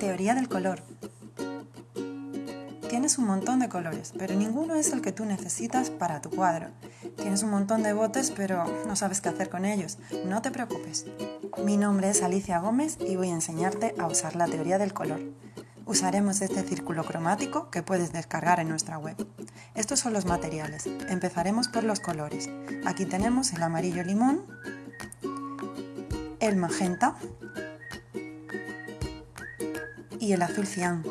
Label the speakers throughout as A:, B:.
A: Teoría del color. Tienes un montón de colores, pero ninguno es el que tú necesitas para tu cuadro. Tienes un montón de botes, pero no sabes qué hacer con ellos. No te preocupes. Mi nombre es Alicia Gómez y voy a enseñarte a usar la teoría del color. Usaremos este círculo cromático que puedes descargar en nuestra web. Estos son los materiales. Empezaremos por los colores. Aquí tenemos el amarillo limón, el magenta y el azul cian.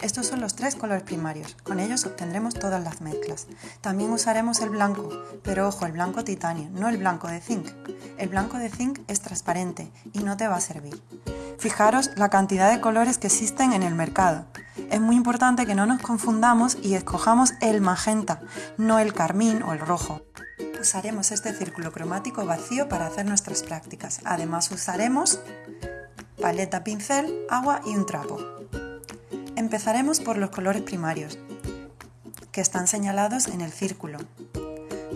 A: Estos son los tres colores primarios, con ellos obtendremos todas las mezclas. También usaremos el blanco, pero ojo, el blanco titanio, no el blanco de zinc. El blanco de zinc es transparente y no te va a servir. Fijaros la cantidad de colores que existen en el mercado. Es muy importante que no nos confundamos y escojamos el magenta, no el carmín o el rojo. Usaremos este círculo cromático vacío para hacer nuestras prácticas. Además usaremos paleta, pincel, agua y un trapo. Empezaremos por los colores primarios, que están señalados en el círculo.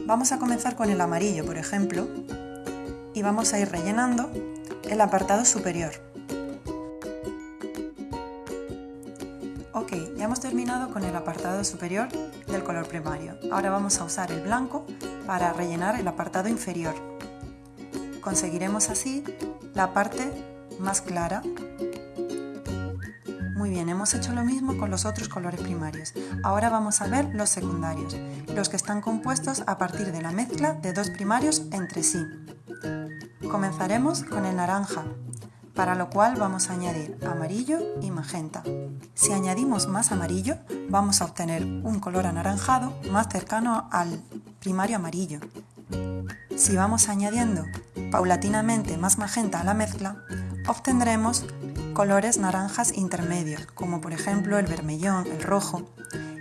A: Vamos a comenzar con el amarillo, por ejemplo, y vamos a ir rellenando el apartado superior. Hemos terminado con el apartado superior del color primario. Ahora vamos a usar el blanco para rellenar el apartado inferior. Conseguiremos así la parte más clara. Muy bien, hemos hecho lo mismo con los otros colores primarios. Ahora vamos a ver los secundarios, los que están compuestos a partir de la mezcla de dos primarios entre sí. Comenzaremos con el naranja, para lo cual vamos a añadir amarillo y magenta. Si añadimos más amarillo, vamos a obtener un color anaranjado más cercano al primario amarillo. Si vamos añadiendo paulatinamente más magenta a la mezcla, obtendremos colores naranjas intermedios, como por ejemplo el vermellón, el rojo.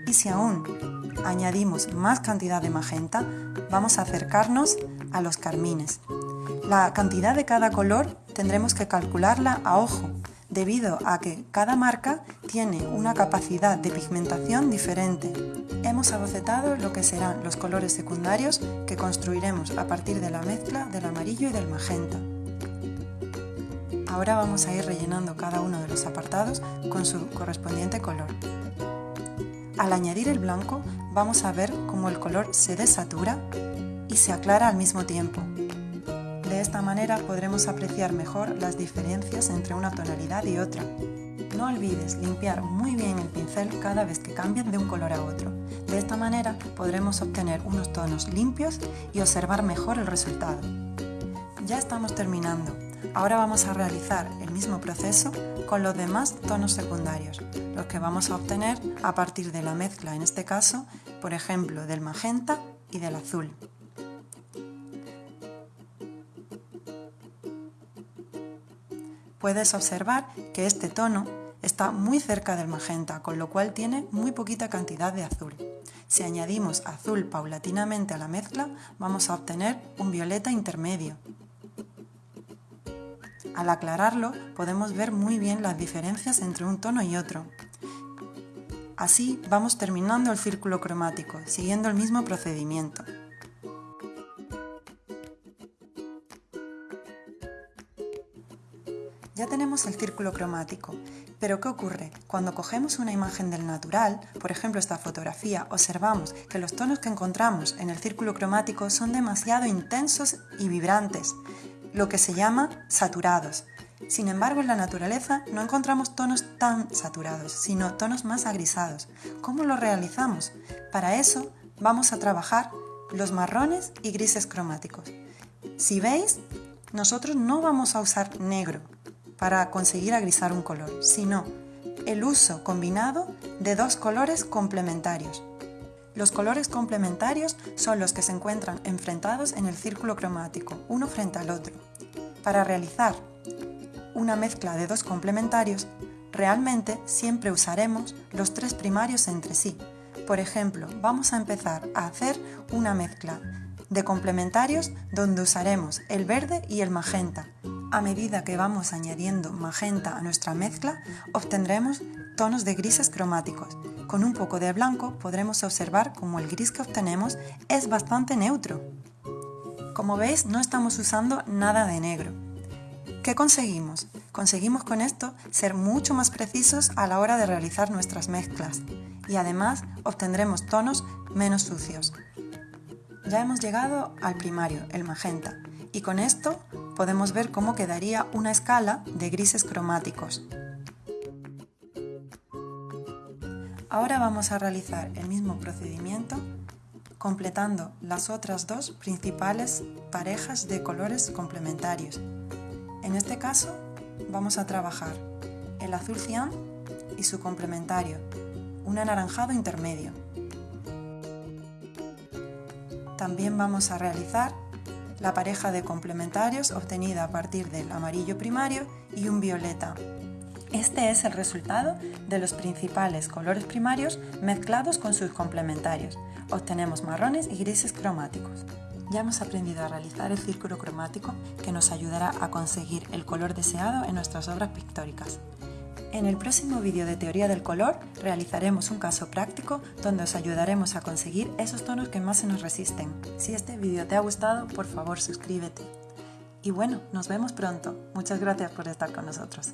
A: Y si aún añadimos más cantidad de magenta, vamos a acercarnos a los carmines. La cantidad de cada color tendremos que calcularla a ojo, debido a que cada marca tiene una capacidad de pigmentación diferente. Hemos abocetado lo que serán los colores secundarios que construiremos a partir de la mezcla del amarillo y del magenta. Ahora vamos a ir rellenando cada uno de los apartados con su correspondiente color. Al añadir el blanco vamos a ver cómo el color se desatura se aclara al mismo tiempo. De esta manera podremos apreciar mejor las diferencias entre una tonalidad y otra. No olvides limpiar muy bien el pincel cada vez que cambien de un color a otro. De esta manera podremos obtener unos tonos limpios y observar mejor el resultado. Ya estamos terminando. Ahora vamos a realizar el mismo proceso con los demás tonos secundarios, los que vamos a obtener a partir de la mezcla, en este caso, por ejemplo, del magenta y del azul. Puedes observar que este tono está muy cerca del magenta, con lo cual tiene muy poquita cantidad de azul. Si añadimos azul paulatinamente a la mezcla, vamos a obtener un violeta intermedio. Al aclararlo, podemos ver muy bien las diferencias entre un tono y otro. Así vamos terminando el círculo cromático, siguiendo el mismo procedimiento. Ya tenemos el círculo cromático, pero ¿qué ocurre? Cuando cogemos una imagen del natural, por ejemplo esta fotografía, observamos que los tonos que encontramos en el círculo cromático son demasiado intensos y vibrantes, lo que se llama saturados. Sin embargo, en la naturaleza no encontramos tonos tan saturados, sino tonos más agrisados. ¿Cómo lo realizamos? Para eso vamos a trabajar los marrones y grises cromáticos. Si veis, nosotros no vamos a usar negro, para conseguir agrisar un color, sino el uso combinado de dos colores complementarios. Los colores complementarios son los que se encuentran enfrentados en el círculo cromático, uno frente al otro. Para realizar una mezcla de dos complementarios, realmente siempre usaremos los tres primarios entre sí. Por ejemplo, vamos a empezar a hacer una mezcla de complementarios donde usaremos el verde y el magenta, a medida que vamos añadiendo magenta a nuestra mezcla, obtendremos tonos de grises cromáticos. Con un poco de blanco podremos observar cómo el gris que obtenemos es bastante neutro. Como veis, no estamos usando nada de negro. ¿Qué conseguimos? Conseguimos con esto ser mucho más precisos a la hora de realizar nuestras mezclas y además obtendremos tonos menos sucios. Ya hemos llegado al primario, el magenta, y con esto podemos ver cómo quedaría una escala de grises cromáticos. Ahora vamos a realizar el mismo procedimiento completando las otras dos principales parejas de colores complementarios. En este caso vamos a trabajar el azul cian y su complementario, un anaranjado intermedio. También vamos a realizar la pareja de complementarios obtenida a partir del amarillo primario y un violeta. Este es el resultado de los principales colores primarios mezclados con sus complementarios. Obtenemos marrones y grises cromáticos. Ya hemos aprendido a realizar el círculo cromático que nos ayudará a conseguir el color deseado en nuestras obras pictóricas. En el próximo vídeo de teoría del color realizaremos un caso práctico donde os ayudaremos a conseguir esos tonos que más se nos resisten. Si este vídeo te ha gustado, por favor suscríbete. Y bueno, nos vemos pronto. Muchas gracias por estar con nosotros.